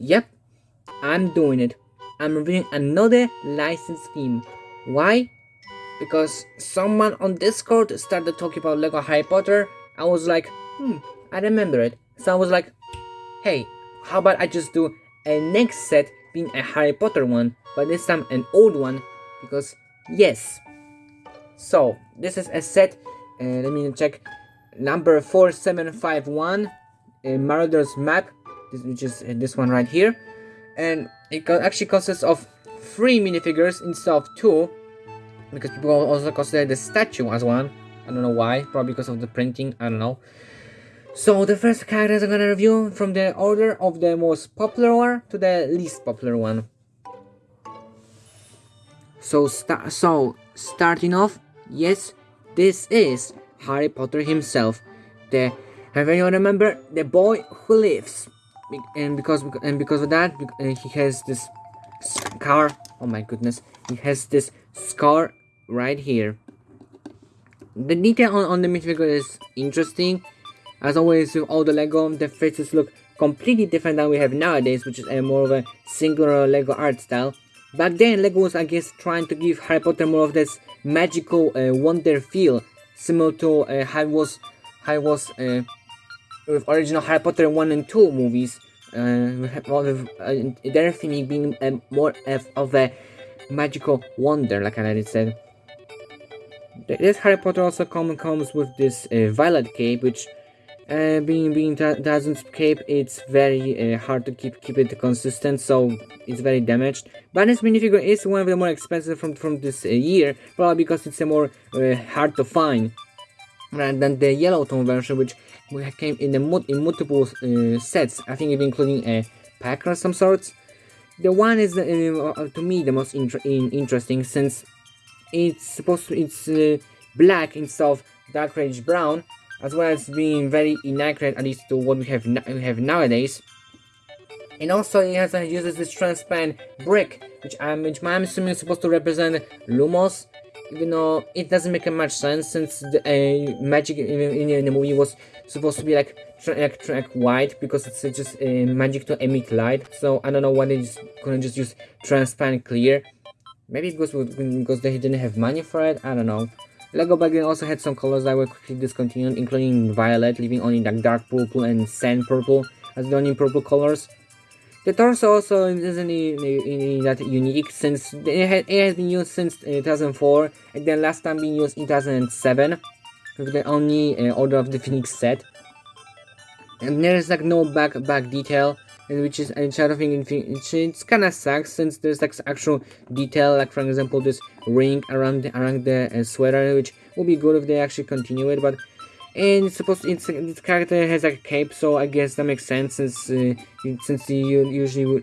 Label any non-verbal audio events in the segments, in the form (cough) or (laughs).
Yep, I'm doing it. I'm reviewing another license theme. Why? Because someone on Discord started talking about Lego Harry Potter. I was like, hmm, I remember it. So I was like, hey, how about I just do a next set being a Harry Potter one, but this time an old one, because yes. So, this is a set, uh, let me check, number 4751, uh, Marauders map, this, which is uh, this one right here, and it actually consists of three minifigures instead of two, because people also consider the statue as one, I don't know why, probably because of the printing, I don't know. So the first characters I'm gonna review from the order of the most popular one to the least popular one. So sta so starting off, yes, this is Harry Potter himself. The have anyone remember the boy who lives? And because and because of that, he has this scar. Oh my goodness, he has this scar right here. The detail on, on the minifigure is interesting. As always with all the Lego, the faces look completely different than we have nowadays, which is a more of a singular Lego art style. Back then, Lego was, I guess, trying to give Harry Potter more of this magical uh, wonder feel, similar to uh, how it was, how it was uh, with original Harry Potter 1 and 2 movies, uh, with uh, their theme being uh, more of a magical wonder, like I already said. This Harry Potter also come, comes with this uh, violet cape, which uh, being being Dazun's cape, it's very uh, hard to keep keep it consistent, so it's very damaged. But this minifigure is one of the more expensive from from this uh, year, probably because it's a more uh, hard to find rather than the yellow tone version, which came in the in multiple uh, sets. I think even including a pack of some sorts. The one is uh, to me the most in interesting since it's supposed to it's black instead of dark reddish brown as well as being very inaccurate at least to what we have we have nowadays. And also it has uh, uses this transparent brick, which I'm which I'm assuming is supposed to represent Lumos, even though it doesn't make much sense since the uh, magic in, in, in, the movie was supposed to be like like, like white because it's just uh, magic to emit light. So I don't know why they just couldn't just use transparent clear. Maybe because because they didn't have money for it. I don't know. Lego back also had some colors that were quickly discontinued, including violet, leaving only like dark purple and sand purple as the only purple colors. The torso also isn't that unique since it, had, it has been used since 2004 and then last time being used in 2007 with the only uh, Order of the Phoenix set. And there is like no back back detail and which is and Shadow Thing which it's kind of sucks since there's like actual detail like for example this ring around the, around the uh, sweater which would be good if they actually continue it but and it's supposed to, it's, this character has like a cape so I guess that makes sense since uh, since you usually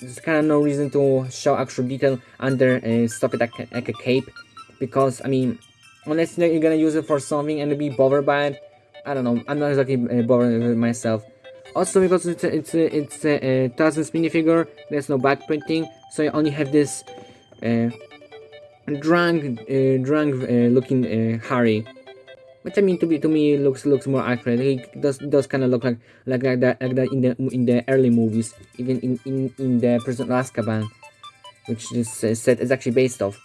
there's kind of no reason to show actual detail under uh, stuff like, like a cape. Because I mean unless you're gonna use it for something and be bothered by it I don't know. I'm not exactly uh, bothered with myself. Also because it's a, it's a, it's a, a Tarzan's minifigure, there's no back printing, so you only have this uh, drunk, uh, drunk uh, looking uh, Harry. Which I mean to be to me looks looks more accurate. He does does kind of look like like like that like that in the in the early movies, even in in in the Prison of Azkaban, which this set is actually based off.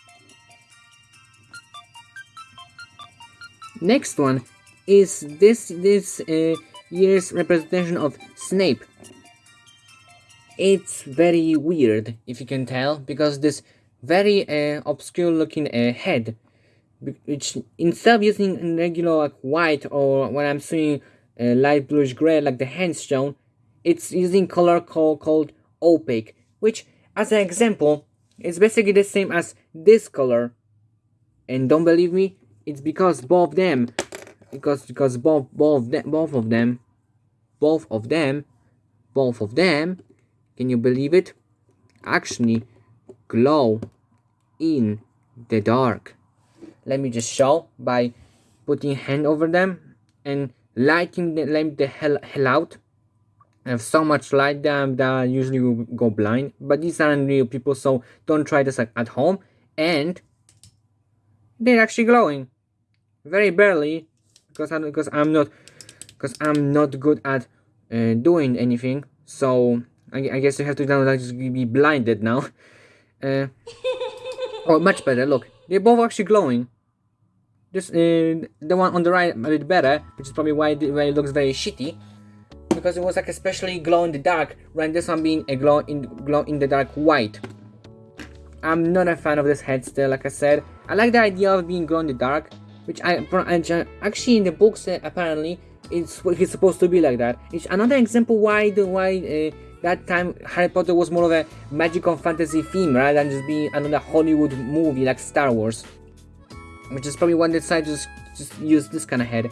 Next one is this this uh, year's representation of Snape. It's very weird, if you can tell, because this very uh, obscure looking uh, head, which instead of using regular like white or when I'm seeing uh, light bluish gray like the hands shown, it's using color called, called opaque, which as an example, is basically the same as this color. And don't believe me, it's because both of them because because both both them, both of them both of them both of them can you believe it actually glow in the dark let me just show by putting hand over them and lighting the lamp the hell, hell out I have so much light that I usually will go blind but these aren't real people so don't try this at home and they're actually glowing very barely because I'm because I'm not because I'm not good at uh, doing anything so I, I guess you have to download just be blinded now. Uh, (laughs) oh, much better. Look, they're both actually glowing. This uh, the one on the right a bit better, which is probably why it, why it looks very shitty. Because it was like especially glow in the dark, rather this one being a glow in glow in the dark white. I'm not a fan of this head still, like I said. I like the idea of being glow in the dark, which I actually in the books uh, apparently it's it's supposed to be like that. It's another example why the why uh, that time Harry Potter was more of a magical fantasy theme rather than just being another Hollywood movie like Star Wars. Which is probably why they decided to just, just use this kind of head.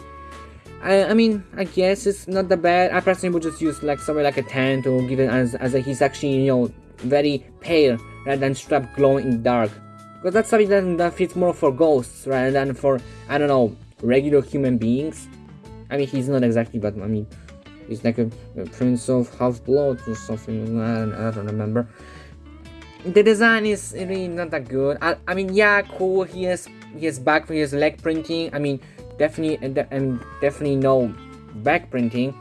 I, I mean, I guess it's not that bad. I personally would just use like somewhere like a 10 to give it as, as a, he's actually, you know, very pale rather than strap glowing in dark. Because that's something that, that fits more for ghosts rather than for, I don't know, regular human beings. I mean, he's not exactly, but I mean, He's like a, a prince of half-blood or something. I, I don't remember. The design is really not that good. I, I mean, yeah, cool. He has has back for his leg printing. I mean, definitely and definitely no back printing.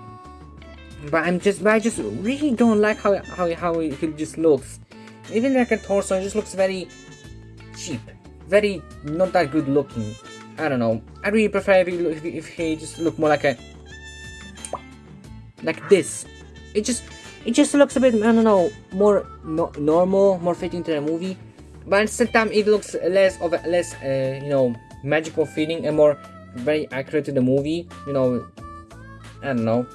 But I'm just, but I just really don't like how how how he just looks. Even like a torso, it just looks very cheap, very not that good looking. I don't know. I really prefer if he, if he just look more like a like this. It just it just looks a bit I don't know more no, normal, more fitting to the movie, but at the same time it looks less of a less uh, you know magical feeling and more very accurate to the movie. You know, I don't know.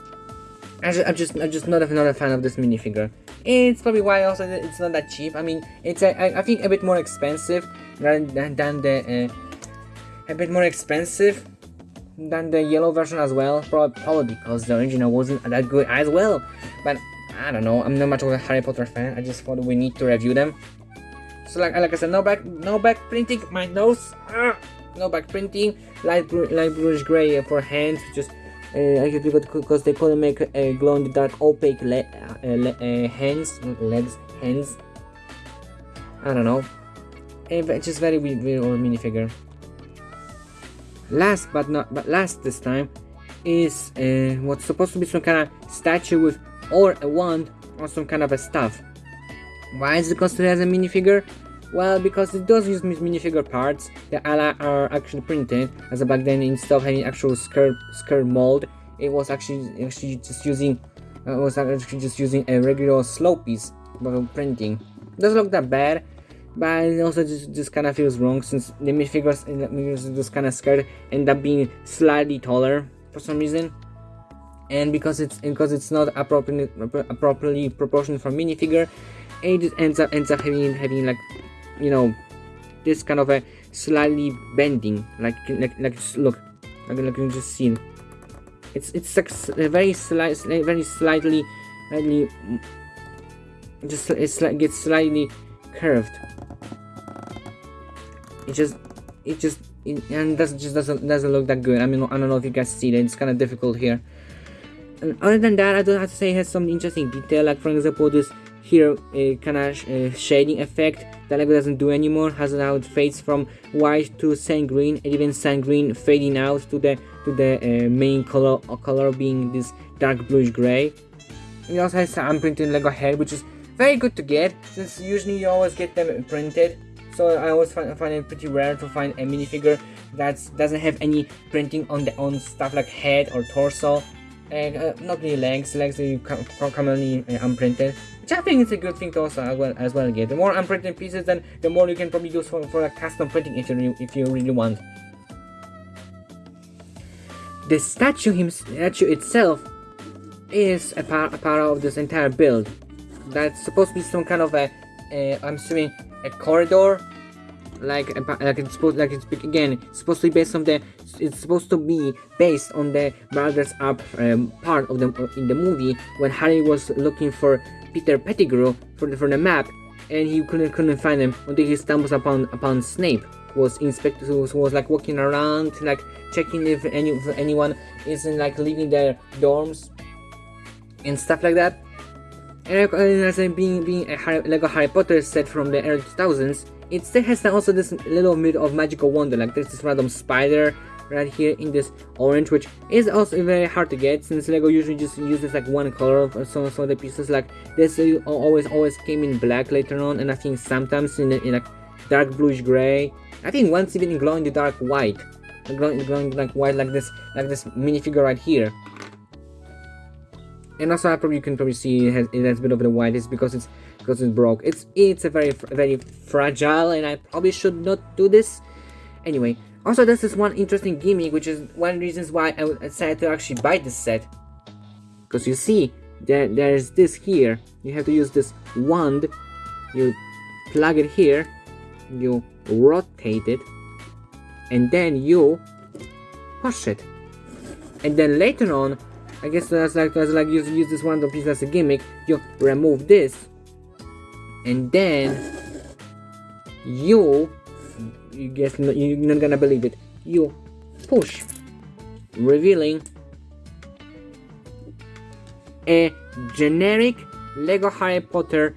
I I'm just I'm just not a, not a fan of this minifigure. It's probably why also it's not that cheap. I mean, it's a, I, I think a bit more expensive than than, than the uh, a bit more expensive than the yellow version as well, probably, probably because the original wasn't that good as well. But I don't know, I'm not much of a Harry Potter fan. I just thought we need to review them. So like like I said, no back no back printing. My nose, ah, no back printing. Light light bluish gray for hands, just. Uh, I because they couldn't make a glow in the dark opaque le uh, le uh, hands legs hands I don't know it's just very weird, weird minifigure Last but not but last this time is uh, what's supposed to be some kind of statue with or a wand or some kind of a staff. Why is it considered as a minifigure? Well, because it does use minifigure parts the that are actually printed, as back then instead of having actual skirt skirt mold, it was actually actually just using uh, was actually just using a regular slope piece for printing. It Doesn't look that bad, but it also just, just kind of feels wrong since the minifigures in the minifigures just kind of skirt end up being slightly taller for some reason and because it's because it's not appropriately properly proportioned for minifigure it ends up ends up having having like you know this kind of a slightly bending like like like look like, like you just see it's it's like very slight very slightly slightly mm, just it's like gets slightly curved it just it just it, and does just doesn't doesn't look that good. I mean, I don't know if you guys see that. It's kind of difficult here. And other than that, I don't have to say it has some interesting detail. Like for example, this here uh, kind of uh, shading effect that Lego doesn't do anymore. Has now it fades from white to sand green, and even sand green fading out to the to the uh, main color color being this dark bluish gray. It also has some printed Lego head, which is very good to get since usually you always get them printed so I always find, find it pretty rare to find a minifigure that doesn't have any printing on the on stuff like head or torso. And uh, not really legs, legs are commonly uh, unprinted. Which I think is a good thing to also as well, as well get. The more unprinted pieces, then the more you can probably use for, for a custom printing if you, if you really want. The statue, him, statue itself is a part, a part of this entire build. That's supposed to be some kind of a, a I'm assuming, a corridor like like it's supposed like it's again supposed to be based on the it's supposed to be based on the Baldur's Up um, part of the in the movie when Harry was looking for Peter Pettigrew for the for the map and he couldn't couldn't find him until he stumbles upon upon Snape who was inspector who was, who was like walking around like checking if any if anyone isn't like leaving their dorms and stuff like that. And as being being a Harry, Lego Harry Potter set from the early 2000s, it still has also this little bit of magical wonder, like there's this random spider right here in this orange which is also very hard to get since lego usually just uses like one color of some, some of the pieces. Like this always always came in black later on and i think sometimes in, in like dark bluish gray. I think once even in glow in the dark white like white like this like this minifigure right here. And also I probably you can probably see it has, it has a bit of the white is because it's because it's broke. It's it's a very very fragile and I probably should not do this. Anyway also this is one interesting gimmick which is one reasons why I decided to actually buy this set. Because you see there there's this here. You have to use this wand. You plug it here. You rotate it. And then you push it. And then later on I guess that's like that's like use use this one piece as a gimmick. You remove this, and then you you guess you're not gonna believe it. You push, revealing a generic Lego Harry Potter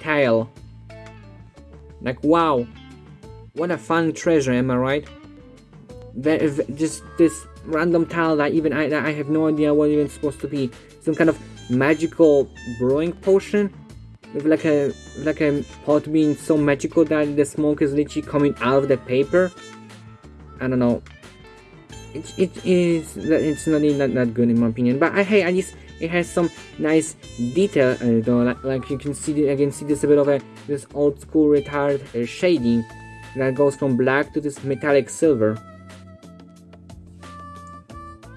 tile. Like wow, what a fun treasure, am I right? Very, just this random tile that even I, I have no idea what it's supposed to be. Some kind of magical brewing potion with like a like a pot being so magical that the smoke is literally coming out of the paper. I don't know. It, it is it's not that, that good in my opinion, but I, hey, at least it has some nice detail uh, though. Like, like, you can see, can see this a bit of a this old school retired uh, shading that goes from black to this metallic silver.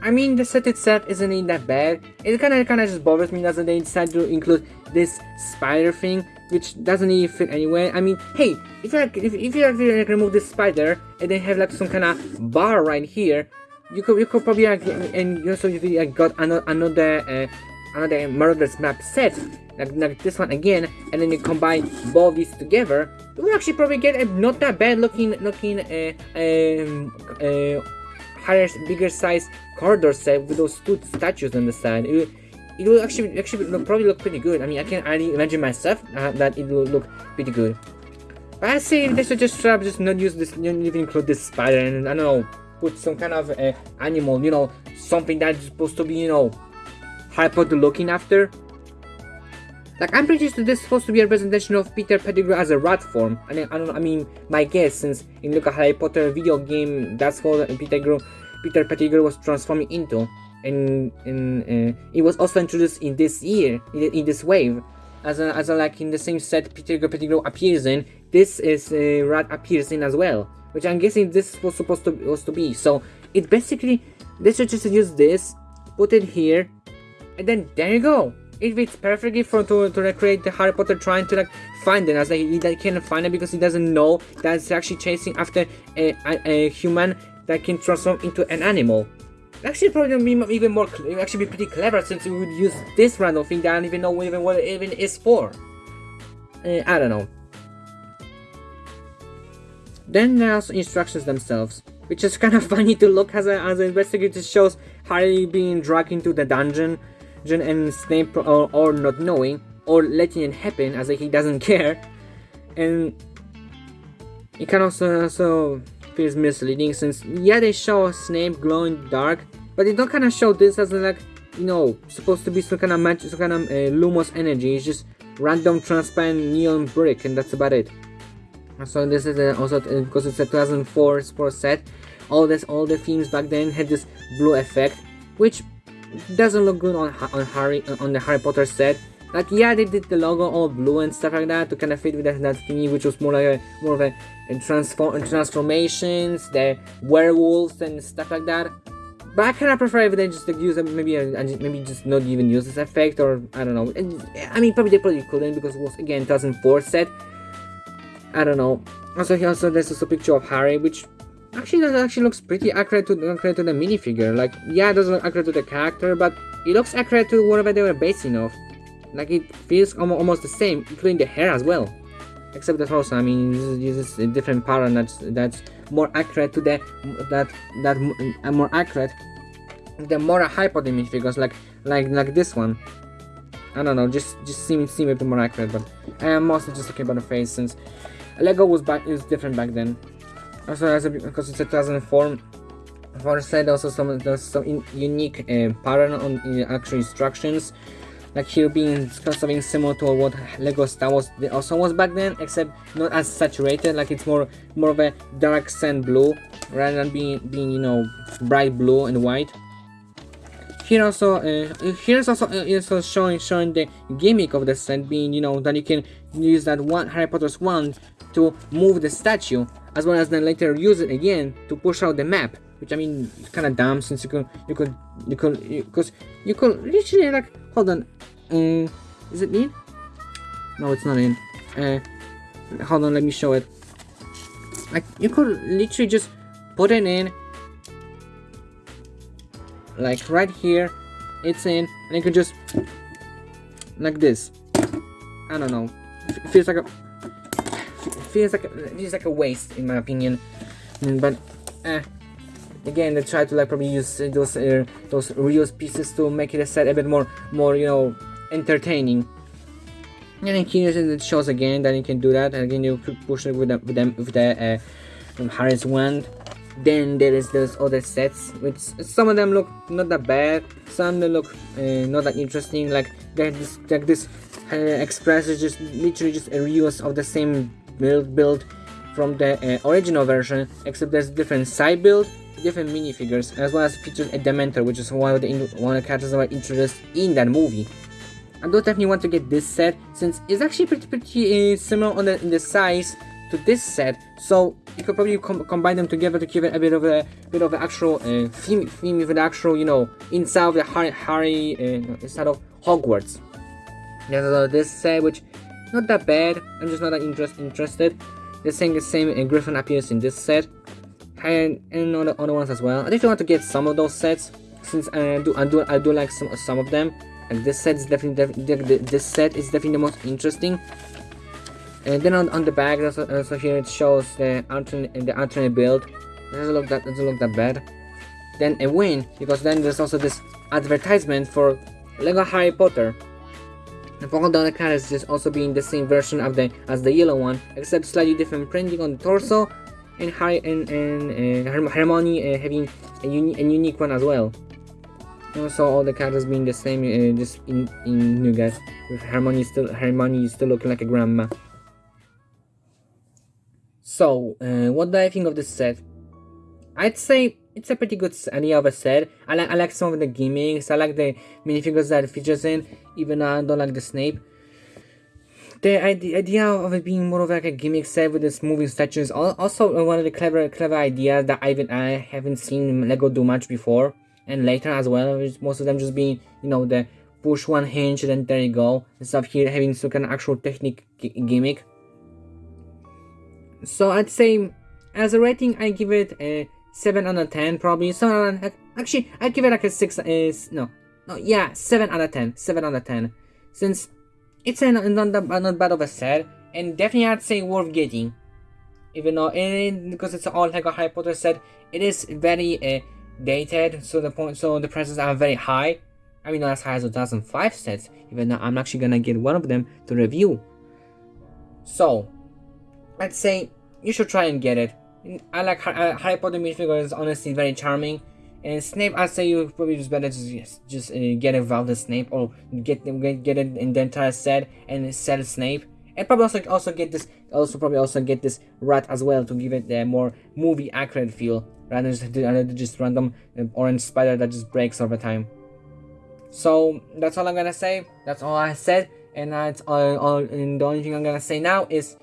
I mean, the set itself isn't even that bad. It kind of kind of just bothers me that they decide to include this spider thing, which doesn't even fit anywhere. I mean, hey, if you like, if, if you actually like remove this spider and then have like some kind of bar right here, you could you could probably like, and you also you like, got another another uh, another Marauders map set like, like this one again, and then you combine both these together, you will actually probably get a not that bad looking looking uh, um, uh, higher bigger size corridor set with those two statues on the side. It, it will actually actually look, probably look pretty good. I mean, I can only imagine myself uh, that it will look pretty good. But I say they should just try just not use this, not even include this spider and I don't know, put some kind of uh, animal, you know, something that's supposed to be, you know, Harry Potter looking after. Like I'm pretty sure this is supposed to be a representation of Peter Pettigrew as a rat form. I mean, I don't. I mean, my guess since in look at Harry Potter video game, that's what Peter Pettigrew Peter Pettigrew was transforming into, and, and uh, it was also introduced in this year, in, in this wave, as a, as a, like in the same set Peter Pettigrew appears in. This is uh, Rat appears in as well, which I'm guessing this was supposed to was to be. So it basically they should just use this, put it here, and then there you go. It fits perfectly for to, to recreate the Harry Potter trying to like find it as like, he, he can't find it because he doesn't know that it's actually chasing after a, a, a human that can transform into an animal. Actually, probably be even more, actually be pretty clever since you would use this random thing that I don't even know even what it even is for. Uh, I don't know. Then there's instructions themselves, which is (laughs) kind of funny to look as, a, as an investigator shows Harry being dragged into the dungeon, and Snape or, or not knowing, or letting it happen as if he doesn't (laughs) care. And it can also, also feels misleading since yeah they show Snape glowing dark, but they don't kind of show this as like you know supposed to be some kind of magic, some kind of uh, lumos energy. It's just random transparent neon brick, and that's about it. So this is uh, also uh, because it's a 2004 sports set. All this, all the themes back then had this blue effect, which doesn't look good on on Harry on the Harry Potter set. Like yeah, they did the logo all blue and stuff like that to kind of fit with that, that thingy, which was more like a more of a, a transform transformations, the werewolves and stuff like that. But I kind of prefer if they just like, use maybe a, maybe just not even use this effect or I don't know. I mean, probably they probably couldn't because it was again 2004 set. I don't know. Also, here also there's also a picture of Harry, which actually that actually looks pretty accurate to accurate to the minifigure. Like, yeah, it doesn't look accurate to the character, but it looks accurate to whatever they were basing off. Like it feels almost the same, including the hair as well. Except that also, I mean, uses a different pattern that's that's more accurate to the that that uh, more accurate. The more hypodermic figures, like like like this one. I don't know, just just seem seem a bit more accurate, but I am mostly just talking about the face since Lego was back is different back then. Also, as a, because it's a 2004 for said also some there's some in, unique uh, pattern on uh, actual instructions like here being something similar to what Lego Star Wars also was back then, except not as saturated. Like it's more more of a dark sand blue rather than being being you know bright blue and white. Here also, uh, here's also uh, also showing showing the gimmick of the set being you know that you can use that one Harry Potter's wand to move the statue, as well as then later use it again to push out the map. Which I mean, it's kind of dumb since you could you could you could because you, you could literally like hold on, uh, is it in? No, it's not in. Uh, hold on, let me show it. Like you could literally just put it in like right here it's in and you can just like this I don't know it feels like a feels like a, feels like a waste in my opinion mm, but eh, again they try to like probably use those uh, those reused pieces to make it a set a bit more more you know entertaining. And then here it shows again that you can do that. And again you push it with the with, them with the uh, Harry's wand. Then there is those other sets which some of them look not that bad. Some they look uh, not that interesting. Like this like this uh, express is just literally just a reuse of the same build build from the uh, original version except there's different side build different minifigures as well as features a dementor which is one of the one of the characters that were introduced in that movie. I do definitely want to get this set since it's actually pretty pretty uh, similar on the in the size to this set so you could probably com combine them together to give it a bit of a bit of an actual uh, theme theme with the actual you know inside of the Harry Harry uh, inside of Hogwarts. There's this set which not that bad I'm just not that interest, interested the same same Griffin appears in this set. And and other, ones as well. I definitely want to get some of those sets since I do I do I do like some some of them. And this set is definitely, definitely this set is definitely the most interesting. And then on, on the back also, here it shows the alternate the alternate build. It doesn't look that doesn't look that bad. Then a win because then there's also this advertisement for lego harry potter the other characters just also being the same version of the as the yellow one except slightly different printing on the torso and Harry and, and uh, Hermione uh, having a, uni a unique one as well. Also all the characters being the same uh, just in in Nougat with Hermione still Hermione still looking like a grandma. So, uh, what do I think of this set? I'd say it's a pretty good idea of a set. I like I like some of the gimmicks. I like the minifigures that it features in, even though I don't like the Snape. The idea of it being more of like a gimmick set with this moving statues also one of the clever clever ideas that I haven't I haven't seen Lego do much before and later as well. Most of them just being you know the push one hinge and then there you go. Instead of here having some kind of actual technique gimmick. So I'd say, as a rating, I give it a 7 out of 10 probably. 7 out of, actually, I'd give it like a 6, is no, no, yeah, 7 out of 10, 7 out of 10. Since it's a, not, not, not bad of a set, and definitely I'd say worth getting. Even though, and because it's all like a Harry Potter set, it is very uh, dated, so the point, so the prices are very high. I mean, not as high as 2005 sets, even though I'm actually gonna get one of them to review. So, I'd say you should try and get it. I like Harry Potter minifigure is honestly very charming. And Snape, I'd say you probably just better just just uh, get involved with Snape or get get get it in the entire set and sell Snape. And probably also also get this also probably also get this rat as well to give it a more movie accurate feel rather than just, just random uh, orange spider that just breaks over time. So that's all I'm gonna say. That's all I said, and that's all. all and the only thing I'm gonna say now is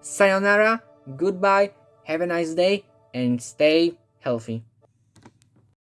sayonara, goodbye, have a nice day, and stay healthy.